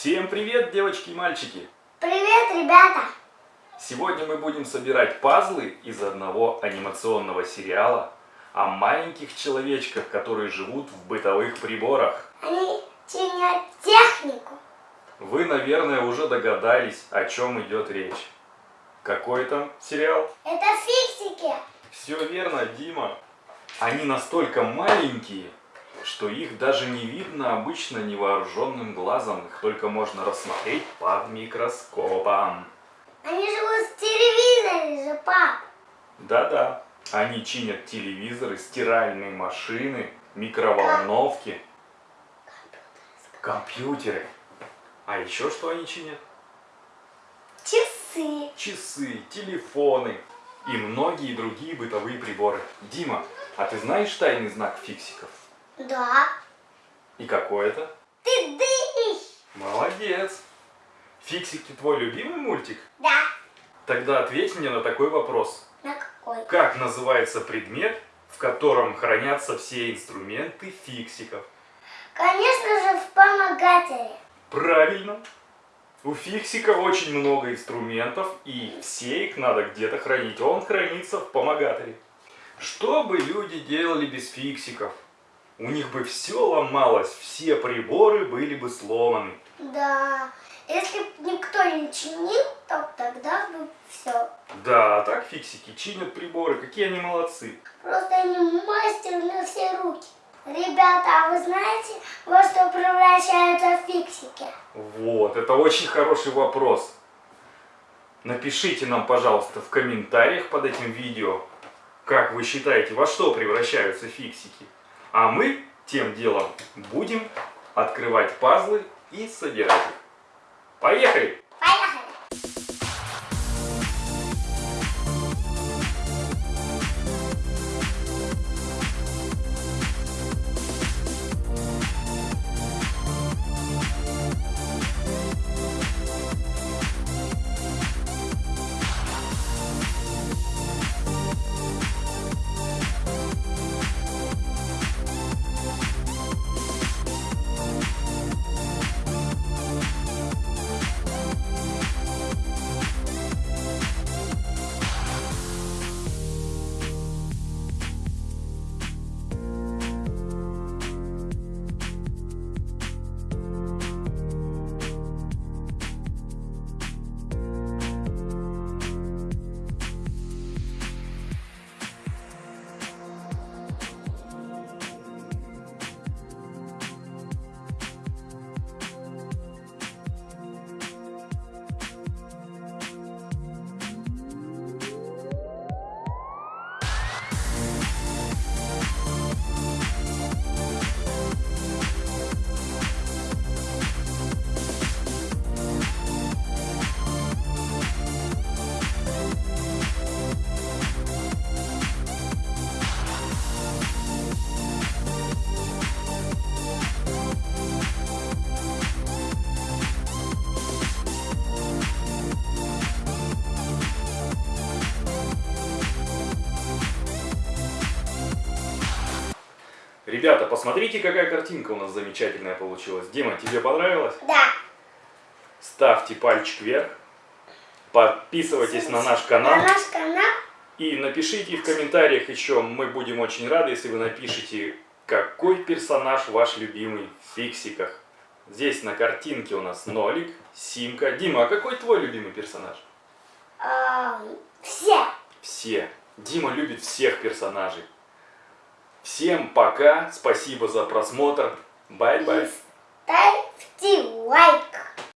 Всем привет, девочки и мальчики! Привет, ребята! Сегодня мы будем собирать пазлы из одного анимационного сериала о маленьких человечках, которые живут в бытовых приборах. Они чинят технику. Вы, наверное, уже догадались, о чем идет речь. Какой там сериал? Это фиксики. Все верно, Дима. Они настолько маленькие, что их даже не видно обычно невооруженным глазом. Их только можно рассмотреть под микроскопом. Они живут в телевизоре же, пап. Да-да, они чинят телевизоры, стиральные машины, микроволновки, компьютеры. А еще что они чинят? Часы. Часы, телефоны и многие другие бытовые приборы. Дима, а ты знаешь тайный знак фиксиков? Да. И какой это? Тыдыщ. Молодец. Фиксики твой любимый мультик? Да. Тогда ответь мне на такой вопрос. На какой? Как называется предмет, в котором хранятся все инструменты фиксиков? Конечно же, в помогаторе. Правильно. У фиксика очень много инструментов, и все их надо где-то хранить. Они хранятся в помогаторе. Что бы люди делали без фиксиков? У них бы все ломалось, все приборы были бы сломаны. Да. Если б никто не чинил, то тогда бы все. Да, а так фиксики чинят приборы, какие они молодцы. Просто они мастер на все руки. Ребята, а вы знаете, во что превращаются фиксики? Вот, это очень хороший вопрос. Напишите нам, пожалуйста, в комментариях под этим видео, как вы считаете, во что превращаются фиксики. А мы тем делом будем открывать пазлы и собирать их. Поехали! Ребята, посмотрите, какая картинка у нас замечательная получилась. Дима, тебе понравилось? Да. Ставьте пальчик вверх, подписывайтесь на наш канал. На наш канал. И напишите в комментариях еще, мы будем очень рады, если вы напишите, какой персонаж ваш любимый в фиксиках. Здесь на картинке у нас Нолик, Симка. Дима, а какой твой любимый персонаж? А, все. Все. Дима любит всех персонажей. Всем пока, спасибо за просмотр. Bye-bye. Ставьте лайк.